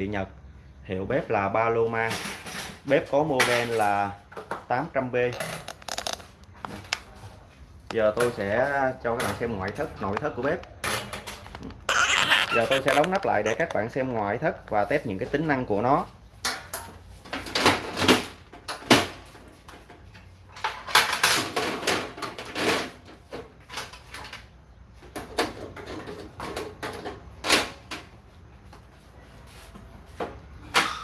thị Nhật. Hiệu bếp là Paloma bếp có model là 800B giờ tôi sẽ cho các bạn xem ngoại thất, nội thất của bếp. Giờ tôi sẽ đóng nắp lại để các bạn xem ngoại thất và test những cái tính năng của nó.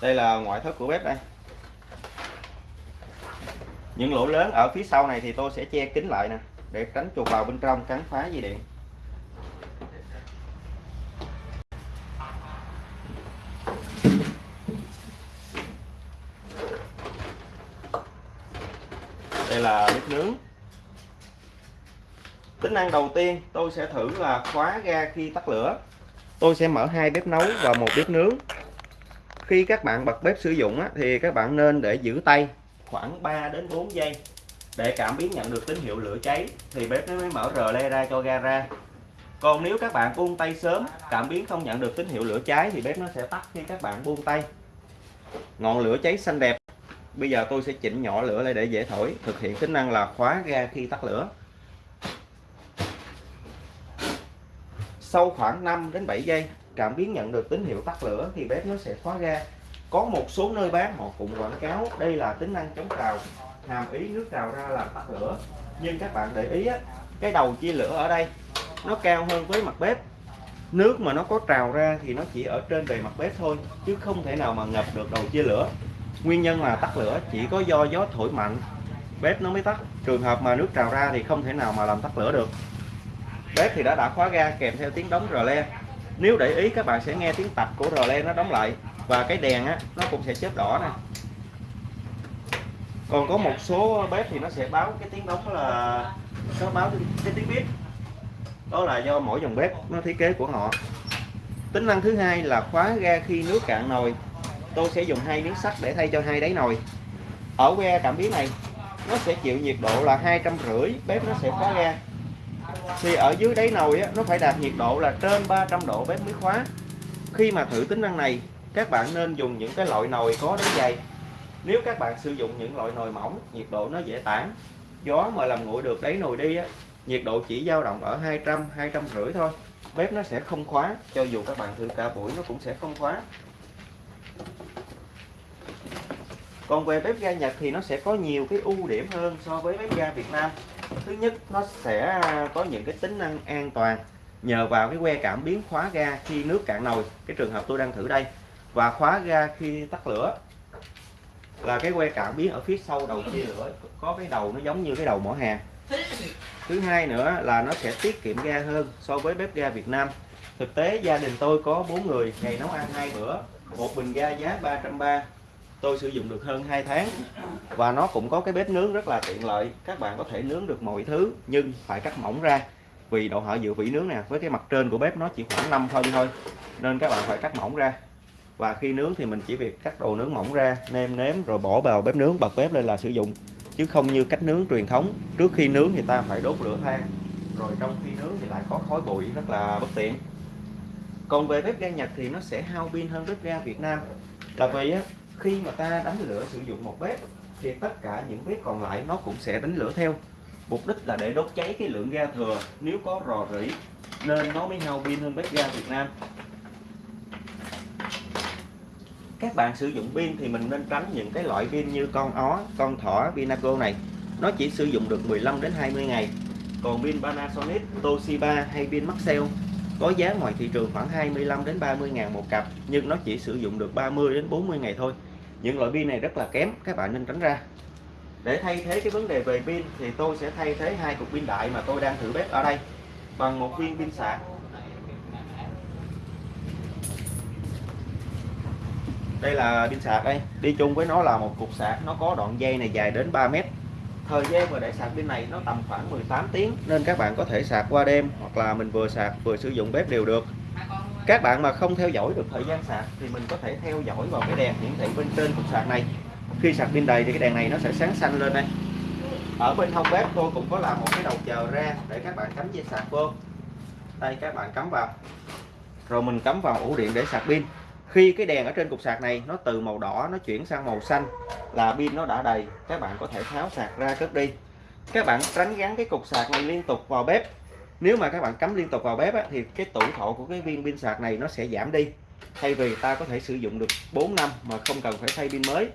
Đây là ngoại thất của bếp đây. Những lỗ lớn ở phía sau này thì tôi sẽ che kín lại nè, để tránh chuột vào bên trong, cắn phá dây điện. Đây là bếp nướng. Tính năng đầu tiên tôi sẽ thử là khóa ga khi tắt lửa. Tôi sẽ mở hai bếp nấu và một bếp nướng khi các bạn bật bếp sử dụng á, thì các bạn nên để giữ tay khoảng 3 đến 4 giây. Để cảm biến nhận được tín hiệu lửa cháy thì bếp nó mới mở rờ le ra cho ga ra. Còn nếu các bạn buông tay sớm cảm biến không nhận được tín hiệu lửa cháy thì bếp nó sẽ tắt khi các bạn buông tay. Ngọn lửa cháy xanh đẹp. Bây giờ tôi sẽ chỉnh nhỏ lửa lại để dễ thổi. Thực hiện tính năng là khóa ga khi tắt lửa. Sau khoảng 5 đến 7 giây cảm biến nhận được tín hiệu tắt lửa thì bếp nó sẽ khóa ga. Có một số nơi bán họ cũng quảng cáo đây là tính năng chống trào hàm ý nước trào ra làm tắt lửa. Nhưng các bạn để ý á, cái đầu chia lửa ở đây nó cao hơn với mặt bếp. Nước mà nó có trào ra thì nó chỉ ở trên bề mặt bếp thôi chứ không thể nào mà ngập được đầu chia lửa. Nguyên nhân là tắt lửa chỉ có do gió thổi mạnh bếp nó mới tắt. Trường hợp mà nước trào ra thì không thể nào mà làm tắt lửa được. Bếp thì đã đã khóa ga kèm theo tiếng đóng rờ le nếu để ý, các bạn sẽ nghe tiếng tạch của rờ len nó đóng lại. Và cái đèn á, nó cũng sẽ chớp đỏ nè. Còn có một số bếp thì nó sẽ báo cái tiếng đóng là, nó báo cái tiếng bếp đó là do mỗi dòng bếp nó thiết kế của họ. Tính năng thứ hai là khóa ga khi nước cạn nồi. Tôi sẽ dùng hai miếng sắt để thay cho hai đáy nồi. Ở que cảm biến này, nó sẽ chịu nhiệt độ là hai trăm rưỡi, bếp nó sẽ khóa ga thì ở dưới đáy nồi á, nó phải đạt nhiệt độ là trên 300 độ bếp mới khóa khi mà thử tính năng này các bạn nên dùng những cái loại nồi có đáy dày. Nếu các bạn sử dụng những loại nồi mỏng nhiệt độ nó dễ tản. Gió mà làm nguội được đáy nồi đi á, nhiệt độ chỉ dao động ở 200 200 rưỡi thôi. Bếp nó sẽ không khóa cho dù các bạn thử cả buổi nó cũng sẽ không khóa còn về bếp ga Nhật thì nó sẽ có nhiều cái ưu điểm hơn so với bếp ga Việt Nam thứ nhất, nó sẽ có những cái tính năng an toàn nhờ vào cái que cảm biến khóa ga khi nước cạn nồi, cái trường hợp tôi đang thử đây. Và khóa ga khi tắt lửa là cái que cảm biến ở phía sau đầu chia lửa có cái đầu nó giống như cái đầu mỏ hàng thứ hai nữa là nó sẽ tiết kiệm ga hơn so với bếp ga Việt Nam. Thực tế, gia đình tôi có bốn người, ngày nấu ăn hai bữa, một bình ga giá 330 tôi sử dụng được hơn 2 tháng và nó cũng có cái bếp nướng rất là tiện lợi. Các bạn có thể nướng được mọi thứ nhưng phải cắt mỏng ra. Vì độ hở dự vỉ nướng nè với cái mặt trên của bếp nó chỉ khoảng 5 phân thôi nên các bạn phải cắt mỏng ra. Và khi nướng thì mình chỉ việc cắt đồ nướng mỏng ra nêm nếm rồi bỏ vào bếp nướng bật bếp lên là sử dụng. Chứ không như cách nướng truyền thống trước khi nướng thì ta phải đốt lửa than rồi trong khi nướng thì lại có khói bụi rất là bất tiện. Còn về bếp ga Nhật thì nó sẽ hao pin hơn bếp ga Việt Nam. Là vì á, khi mà ta đánh lửa sử dụng một bếp thì tất cả những bếp còn lại nó cũng sẽ đánh lửa theo. Mục đích là để đốt cháy cái lượng ga thừa. Nếu có rò rỉ nên nó mới hao pin hơn bếp ga Việt Nam. Các bạn sử dụng pin thì mình nên tránh những cái loại pin như con ó, con thỏ, Pinaco này. Nó chỉ sử dụng được 15 đến 20 ngày. Còn pin Panasonic, Toshiba hay pin Maxell có giá ngoài thị trường khoảng 25 đến 30 ngàn một cặp nhưng nó chỉ sử dụng được 30 đến 40 ngày thôi những loại pin này rất là kém, các bạn nên tránh ra. Để thay thế cái vấn đề về pin thì tôi sẽ thay thế hai cục pin đại mà tôi đang thử bếp ở đây bằng một viên pin sạc. Đây là pin sạc đây. Đi chung với nó là một cục sạc. Nó có đoạn dây này dài đến 3 mét. Thời gian mà để sạc pin này nó tầm khoảng 18 tiếng. Nên các bạn có thể sạc qua đêm hoặc là mình vừa sạc vừa sử dụng bếp đều được các bạn mà không theo dõi được thời gian sạc thì mình có thể theo dõi vào cái đèn hiển thị bên trên cục sạc này. Khi sạc pin đầy thì cái đèn này nó sẽ sáng xanh lên đây. Ở bên hông bếp tôi cũng có làm một cái đầu chờ ra để các bạn cắm dây sạc vô. Đây, các bạn cắm vào. Rồi mình cắm vào ổ điện để sạc pin. Khi cái đèn ở trên cục sạc này nó từ màu đỏ nó chuyển sang màu xanh là pin nó đã đầy, các bạn có thể tháo sạc ra cất đi. Các bạn tránh gắn cái cục sạc này liên tục vào bếp nếu mà các bạn cắm liên tục vào bếp á, thì cái tuổi thọ của cái viên pin sạc này nó sẽ giảm đi. Thay vì ta có thể sử dụng được 4 năm mà không cần phải thay pin mới.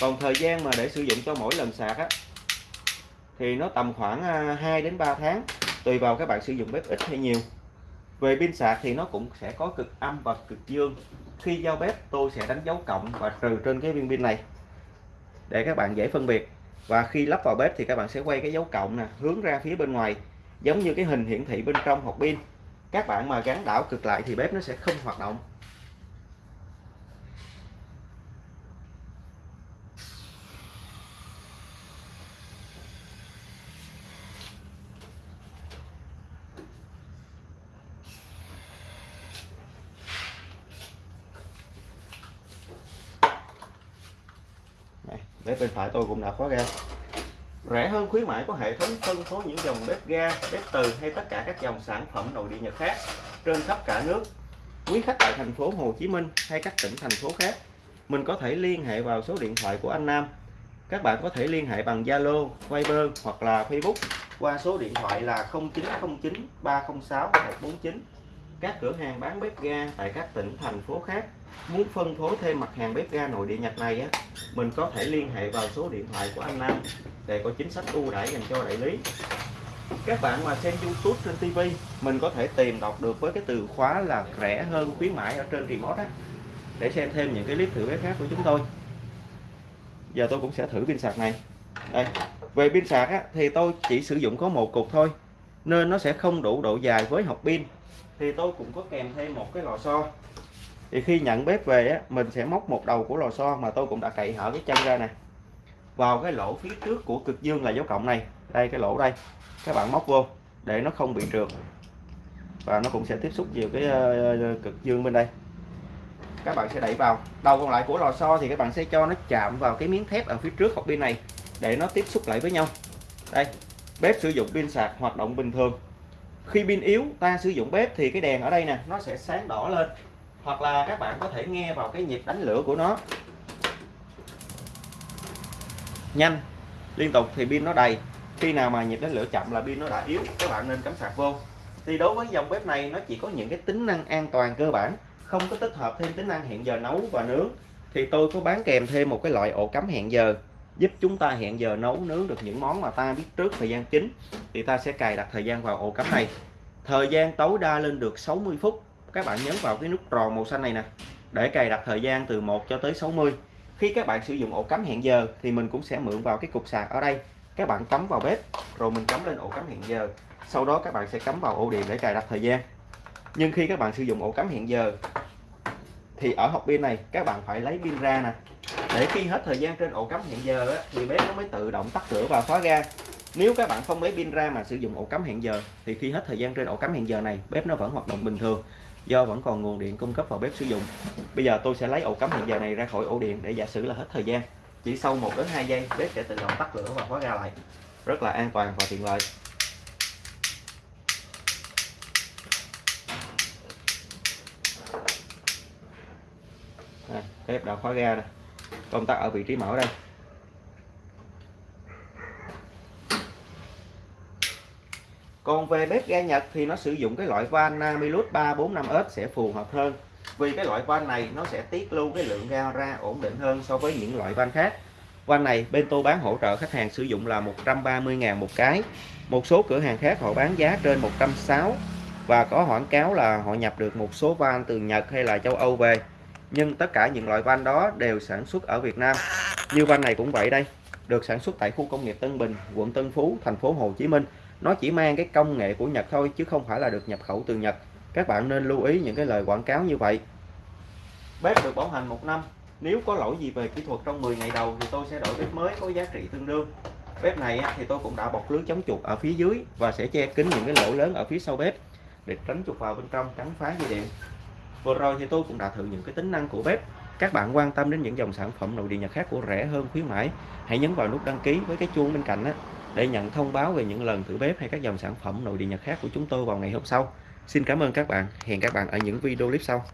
Còn thời gian mà để sử dụng cho mỗi lần sạc á, thì nó tầm khoảng à, 2 đến 3 tháng tùy vào các bạn sử dụng bếp ít hay nhiều. Về pin sạc thì nó cũng sẽ có cực âm và cực dương. Khi giao bếp tôi sẽ đánh dấu cộng và trừ trên cái viên pin này để các bạn dễ phân biệt. Và khi lắp vào bếp thì các bạn sẽ quay cái dấu cộng nè hướng ra phía bên ngoài giống như cái hình hiển thị bên trong hộp pin. Các bạn mà gắn đảo cực lại thì bếp nó sẽ không hoạt động. Bếp bên phải tôi cũng đã khóa ra rẻ hơn khuyến mãi có hệ thống phân phối những dòng bếp ga bếp từ hay tất cả các dòng sản phẩm nội địa nhật khác trên khắp cả nước. Quý khách tại thành phố Hồ Chí Minh hay các tỉnh thành phố khác mình có thể liên hệ vào số điện thoại của anh Nam. Các bạn có thể liên hệ bằng Zalo, Viber hoặc là Facebook qua số điện thoại là 0909 306 149 các cửa hàng bán bếp ga tại các tỉnh thành phố khác muốn phân phối thêm mặt hàng bếp ga nội địa Nhật này á mình có thể liên hệ vào số điện thoại của anh Nam để có chính sách ưu đãi dành cho đại lý. Các bạn mà xem YouTube trên TV mình có thể tìm đọc được với cái từ khóa là rẻ hơn khuyến mãi ở trên remote á. Để xem thêm những cái clip thử bếp khác của chúng tôi. Giờ tôi cũng sẽ thử pin sạc này. Đây về pin sạc á, thì tôi chỉ sử dụng có một cục thôi nên nó sẽ không đủ độ dài với hộp pin thì tôi cũng có kèm thêm một cái lò xo. Thì khi nhận bếp về á, mình sẽ móc một đầu của lò xo mà tôi cũng đã cậy hở cái chân ra nè. Vào cái lỗ phía trước của cực dương là dấu cộng này. Đây cái lỗ đây. Các bạn móc vô để nó không bị trượt. Và nó cũng sẽ tiếp xúc nhiều cái ờ, ờ, cực dương bên đây. Các bạn sẽ đẩy vào. Đầu còn lại của lò xo thì các bạn sẽ cho nó chạm vào cái miếng thép ở phía trước hộp pin này để nó tiếp xúc lại với nhau. Đây bếp sử dụng pin sạc hoạt động bình thường khi pin yếu, ta sử dụng bếp thì cái đèn ở đây nè, nó sẽ sáng đỏ lên. Hoặc là các bạn có thể nghe vào cái nhịp đánh lửa của nó. Nhanh. Liên tục thì pin nó đầy. Khi nào mà nhịp đánh lửa chậm là pin nó đã yếu, các bạn nên cắm sạc vô. Thì đối với dòng bếp này, nó chỉ có những cái tính năng an toàn cơ bản, không có tích hợp thêm tính năng hẹn giờ nấu và nướng. Thì tôi có bán kèm thêm một cái loại ổ cắm hẹn giờ giúp chúng ta hẹn giờ nấu nướng được những món mà ta biết trước thời gian chính, thì ta sẽ cài đặt thời gian vào ổ cắm này. Thời gian tối đa lên được 60 phút. Các bạn nhấn vào cái nút tròn màu xanh này nè, để cài đặt thời gian từ 1 cho tới 60 khi các bạn sử dụng ổ cắm hẹn giờ, thì mình cũng sẽ mượn vào cái cục sạc ở đây. Các bạn cắm vào bếp, rồi mình cắm lên ổ cắm hẹn giờ. Sau đó các bạn sẽ cắm vào ổ điện để cài đặt thời gian. Nhưng khi các bạn sử dụng ổ cắm hẹn giờ, thì ở hộp pin này, các bạn phải lấy pin ra nè để khi hết thời gian trên ổ cắm hẹn giờ á, thì bếp nó mới tự động tắt lửa và khóa ga. Nếu các bạn không lấy pin ra mà sử dụng ổ cắm hẹn giờ thì khi hết thời gian trên ổ cắm hẹn giờ này bếp nó vẫn hoạt động bình thường do vẫn còn nguồn điện cung cấp vào bếp sử dụng. Bây giờ tôi sẽ lấy ổ cắm hẹn giờ này ra khỏi ổ điện để giả sử là hết thời gian. Chỉ sau 1 đến 2 giây bếp sẽ tự động tắt lửa và khóa ga lại. Rất là an toàn và tiện lợi. À, bếp đã khóa ga nè công tắc ở vị trí mở đây. Còn về bếp ga Nhật thì nó sử dụng cái loại van Namilus 345S sẽ phù hợp hơn. Vì cái loại van này nó sẽ tiết lưu cái lượng ga ra ổn định hơn so với những loại van khác. Van này bên tôi bán hỗ trợ khách hàng sử dụng là 130.000 một cái. Một số cửa hàng khác họ bán giá trên 160 và có quảng cáo là họ nhập được một số van từ Nhật hay là châu Âu về nhưng tất cả những loại van đó đều sản xuất ở Việt Nam. Như van này cũng vậy đây, được sản xuất tại khu công nghiệp Tân Bình, quận Tân Phú, thành phố Hồ Chí Minh. Nó chỉ mang cái công nghệ của Nhật thôi, chứ không phải là được nhập khẩu từ Nhật. Các bạn nên lưu ý những cái lời quảng cáo như vậy. Bếp được bảo hành một năm. Nếu có lỗi gì về kỹ thuật trong 10 ngày đầu thì tôi sẽ đổi bếp mới có giá trị tương đương. Bếp này thì tôi cũng đã bọc lưới chống chuột ở phía dưới và sẽ che kín những cái lỗ lớn ở phía sau bếp để tránh chuột vào bên trong cắn phá dây điện vừa rồi thì tôi cũng đã thử những cái tính năng của bếp. Các bạn quan tâm đến những dòng sản phẩm nội địa nhật khác của rẻ hơn khuyến mãi hãy nhấn vào nút đăng ký với cái chuông bên cạnh á, để nhận thông báo về những lần thử bếp hay các dòng sản phẩm nội địa nhật khác của chúng tôi vào ngày hôm sau. Xin cảm ơn các bạn. Hẹn các bạn ở những video clip sau.